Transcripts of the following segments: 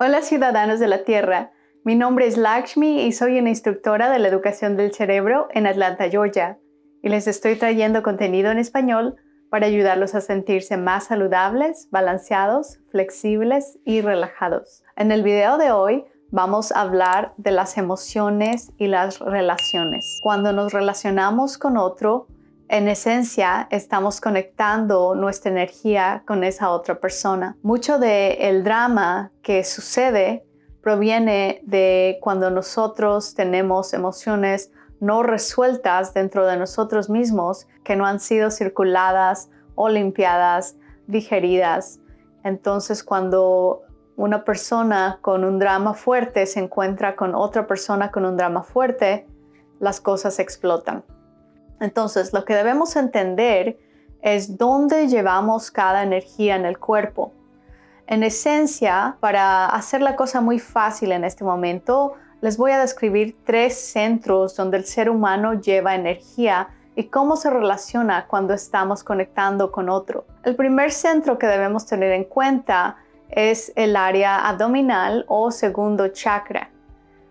Hola ciudadanos de la Tierra, mi nombre es Lakshmi y soy una instructora de la educación del cerebro en Atlanta, Georgia, y les estoy trayendo contenido en español para ayudarlos a sentirse más saludables, balanceados, flexibles y relajados. En el video de hoy vamos a hablar de las emociones y las relaciones. Cuando nos relacionamos con otro, en esencia estamos conectando nuestra energía con esa otra persona. Mucho del el drama que sucede proviene de cuando nosotros tenemos emociones no resueltas dentro de nosotros mismos que no han sido circuladas o limpiadas, digeridas. Entonces cuando una persona con un drama fuerte se encuentra con otra persona con un drama fuerte, las cosas explotan. Entonces, lo que debemos entender es dónde llevamos cada energía en el cuerpo. En esencia, para hacer la cosa muy fácil en este momento, les voy a describir tres centros donde el ser humano lleva energía y cómo se relaciona cuando estamos conectando con otro. El primer centro que debemos tener en cuenta es el área abdominal o segundo chakra.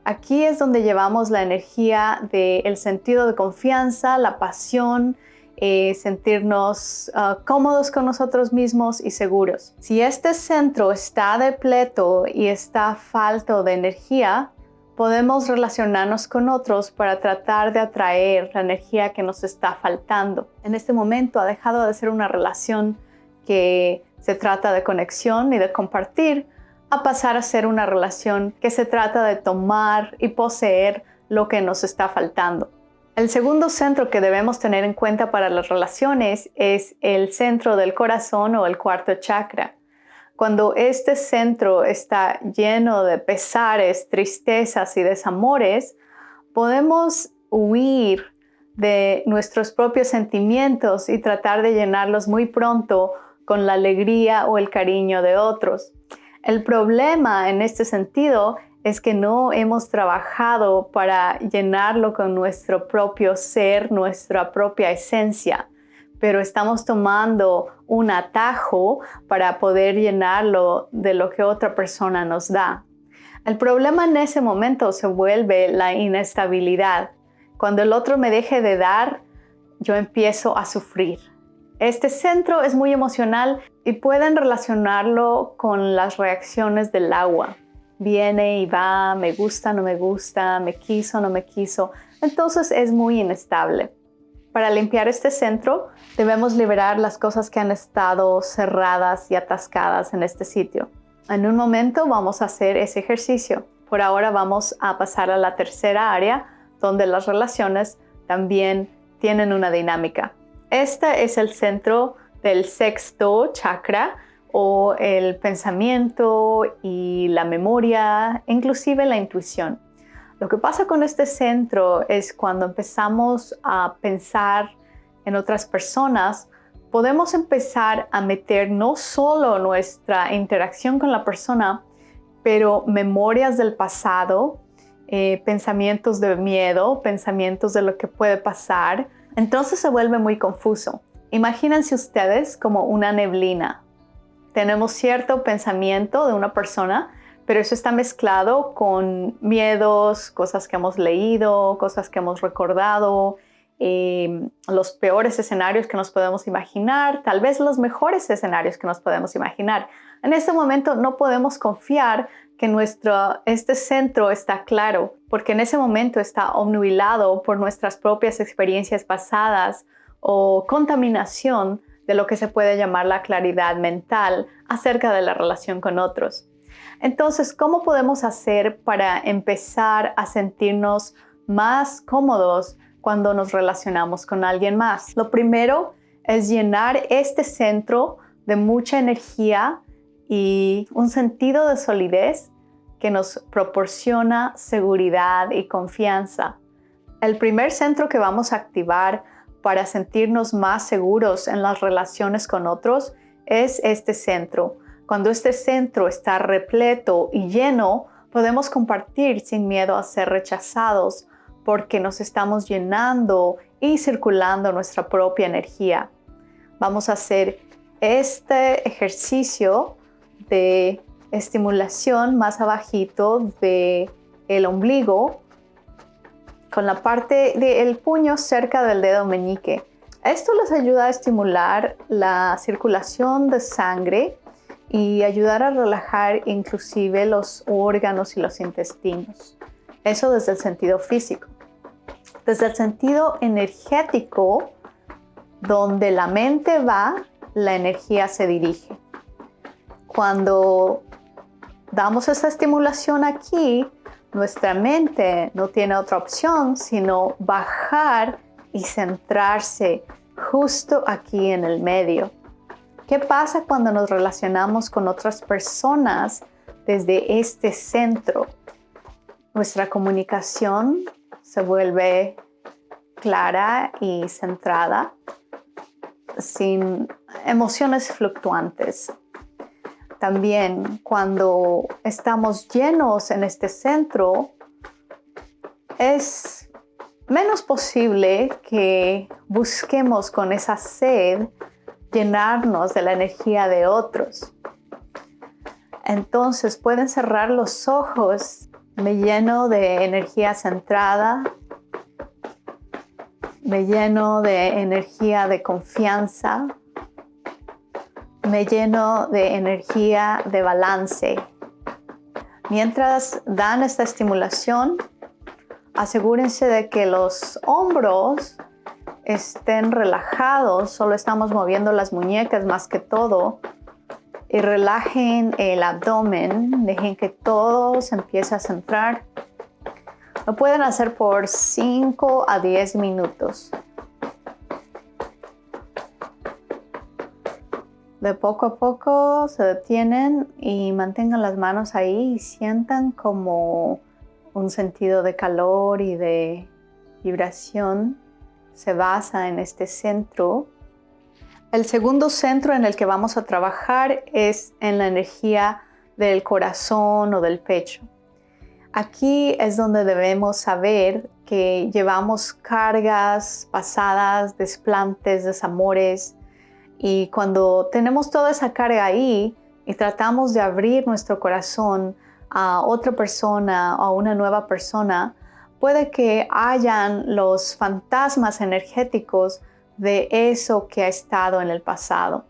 Aquí es donde llevamos la energía del sentido de confianza, la pasión, eh, sentirnos ah, cómodos con nosotros mismos y seguros. Si este centro está depleto y está falto de energía, podemos relacionarnos con otros para tratar de atraer la energía que nos está faltando. En este momento ha dejado de ser una relación que se trata de conexión y de compartir, a pasar a ser una relación que se trata de tomar y poseer lo que nos está faltando. El segundo centro que debemos tener en cuenta para las relaciones es el centro del corazón o el cuarto chakra. Cuando este centro está lleno de pesares, tristezas y desamores, podemos huir de nuestros propios sentimientos y tratar de llenarlos muy pronto con la alegría o el cariño de otros. El problema en este sentido es que no hemos trabajado para llenarlo con nuestro propio ser, nuestra propia esencia, pero estamos tomando un atajo para poder llenarlo de lo que otra persona nos da. El problema en ese momento se vuelve la inestabilidad. Cuando el otro me deje de dar, yo empiezo a sufrir. Este centro es muy emocional y pueden relacionarlo con las reacciones del agua. Viene y va, me gusta, no me gusta, me quiso, no me quiso. Entonces es muy inestable. Para limpiar este centro debemos liberar las cosas que han estado cerradas y atascadas en este sitio. En un momento vamos a hacer ese ejercicio. Por ahora vamos a pasar a la tercera área donde las relaciones también tienen una dinámica. Este es el centro del sexto chakra o el pensamiento y la memoria, inclusive la intuición. Lo que pasa con este centro es cuando empezamos a pensar en otras personas, podemos empezar a meter no solo nuestra interacción con la persona, pero memorias del pasado, eh, pensamientos de miedo, pensamientos de lo que puede pasar, entonces se vuelve muy confuso. Imagínense ustedes como una neblina. Tenemos cierto pensamiento de una persona, pero eso está mezclado con miedos, cosas que hemos leído, cosas que hemos recordado, eh, los peores escenarios que nos podemos imaginar, tal vez los mejores escenarios que nos podemos imaginar. En este momento no podemos confiar que nuestro, este centro está claro, porque en ese momento está obnubilado por nuestras propias experiencias pasadas o contaminación de lo que se puede llamar la claridad mental acerca de la relación con otros. Entonces, ¿cómo podemos hacer para empezar a sentirnos más cómodos cuando nos relacionamos con alguien más? Lo primero es llenar este centro de mucha energía y un sentido de solidez que nos proporciona seguridad y confianza. El primer centro que vamos a activar para sentirnos más seguros en las relaciones con otros es este centro. Cuando este centro está repleto y lleno, podemos compartir sin miedo a ser rechazados porque nos estamos llenando y circulando nuestra propia energía. Vamos a hacer este ejercicio de estimulación más abajito de el ombligo con la parte del puño cerca del dedo meñique. Esto les ayuda a estimular la circulación de sangre y ayudar a relajar inclusive los órganos y los intestinos. Eso desde el sentido físico. Desde el sentido energético, donde la mente va, la energía se dirige. Cuando damos esa estimulación aquí, nuestra mente no tiene otra opción sino bajar y centrarse justo aquí en el medio. ¿Qué pasa cuando nos relacionamos con otras personas desde este centro? Nuestra comunicación se vuelve clara y centrada, sin emociones fluctuantes. También cuando estamos llenos en este centro, es menos posible que busquemos con esa sed llenarnos de la energía de otros. Entonces pueden cerrar los ojos, me lleno de energía centrada, me lleno de energía de confianza, me lleno de energía de balance. Mientras dan esta estimulación, asegúrense de que los hombros estén relajados, solo estamos moviendo las muñecas más que todo. Y relajen el abdomen, dejen que todo se empiece a centrar. Lo pueden hacer por 5 a 10 minutos. De poco a poco se detienen y mantengan las manos ahí y sientan como un sentido de calor y de vibración se basa en este centro. El segundo centro en el que vamos a trabajar es en la energía del corazón o del pecho. Aquí es donde debemos saber que llevamos cargas pasadas, desplantes, desamores, y cuando tenemos toda esa carga ahí y tratamos de abrir nuestro corazón a otra persona o a una nueva persona, puede que hayan los fantasmas energéticos de eso que ha estado en el pasado.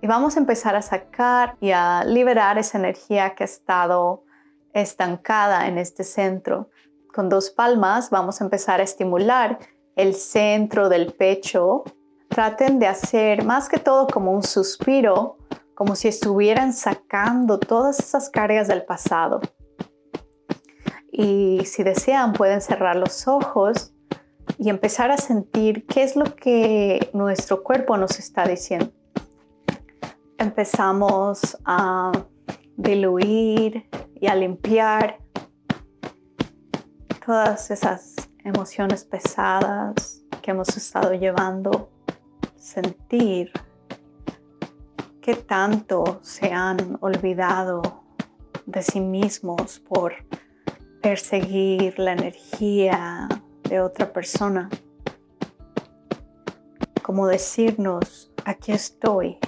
Y vamos a empezar a sacar y a liberar esa energía que ha estado estancada en este centro. Con dos palmas vamos a empezar a estimular el centro del pecho. Traten de hacer más que todo como un suspiro como si estuvieran sacando todas esas cargas del pasado. Y si desean pueden cerrar los ojos y empezar a sentir qué es lo que nuestro cuerpo nos está diciendo. Empezamos a diluir y a limpiar todas esas emociones pesadas que hemos estado llevando, sentir qué tanto se han olvidado de sí mismos por perseguir la energía de otra persona. Como decirnos, aquí estoy.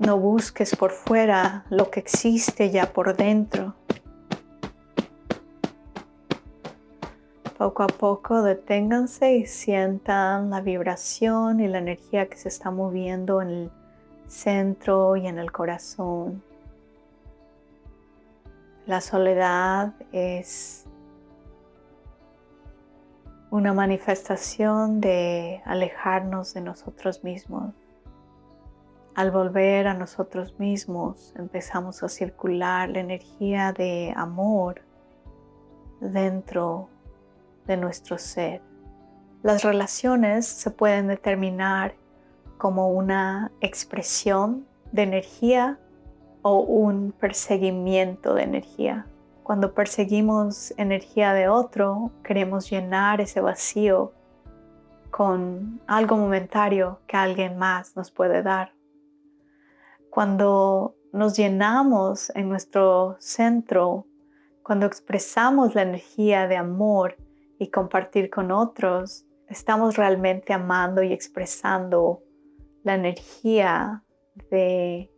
No busques por fuera lo que existe ya por dentro. Poco a poco deténganse y sientan la vibración y la energía que se está moviendo en el centro y en el corazón. La soledad es una manifestación de alejarnos de nosotros mismos. Al volver a nosotros mismos empezamos a circular la energía de amor dentro de nuestro ser. Las relaciones se pueden determinar como una expresión de energía o un perseguimiento de energía. Cuando perseguimos energía de otro, queremos llenar ese vacío con algo momentario que alguien más nos puede dar. Cuando nos llenamos en nuestro centro, cuando expresamos la energía de amor y compartir con otros, estamos realmente amando y expresando la energía de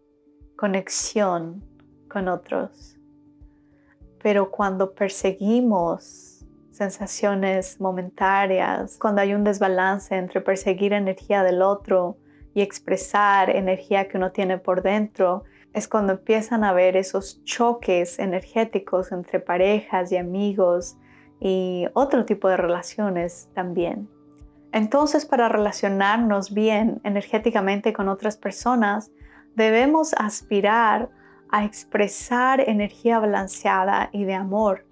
conexión con otros. Pero cuando perseguimos sensaciones momentarias, cuando hay un desbalance entre perseguir energía del otro y expresar energía que uno tiene por dentro, es cuando empiezan a haber esos choques energéticos entre parejas y amigos y otro tipo de relaciones también. Entonces, para relacionarnos bien energéticamente con otras personas, debemos aspirar a expresar energía balanceada y de amor,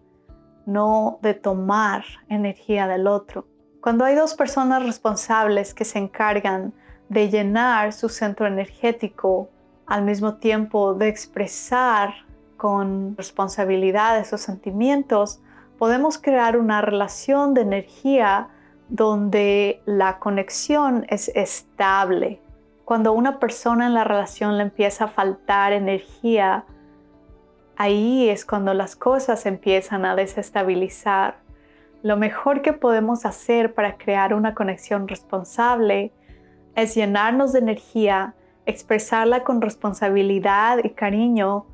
no de tomar energía del otro. Cuando hay dos personas responsables que se encargan de llenar su centro energético al mismo tiempo de expresar con responsabilidad esos sentimientos, podemos crear una relación de energía donde la conexión es estable. Cuando una persona en la relación le empieza a faltar energía, ahí es cuando las cosas empiezan a desestabilizar. Lo mejor que podemos hacer para crear una conexión responsable es llenarnos de energía, expresarla con responsabilidad y cariño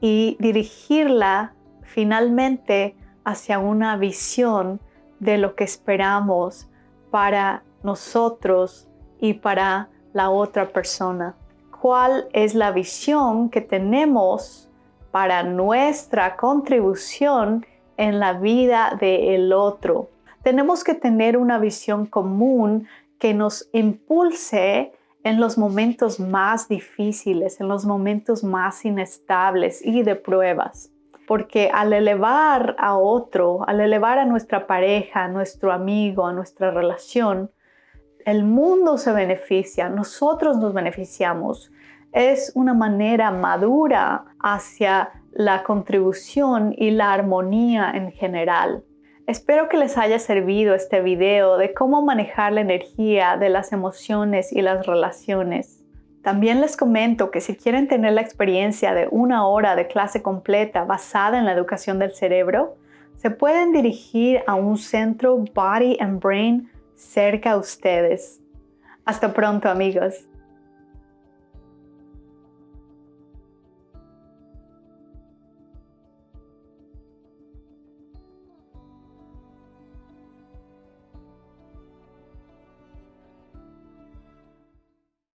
y dirigirla finalmente hacia una visión de lo que esperamos para nosotros y para la otra persona. ¿Cuál es la visión que tenemos para nuestra contribución en la vida del otro? Tenemos que tener una visión común que nos impulse en los momentos más difíciles, en los momentos más inestables y de pruebas porque al elevar a otro, al elevar a nuestra pareja, a nuestro amigo, a nuestra relación, el mundo se beneficia, nosotros nos beneficiamos. Es una manera madura hacia la contribución y la armonía en general. Espero que les haya servido este video de cómo manejar la energía de las emociones y las relaciones. También les comento que si quieren tener la experiencia de una hora de clase completa basada en la educación del cerebro, se pueden dirigir a un centro Body and Brain cerca a ustedes. Hasta pronto amigos.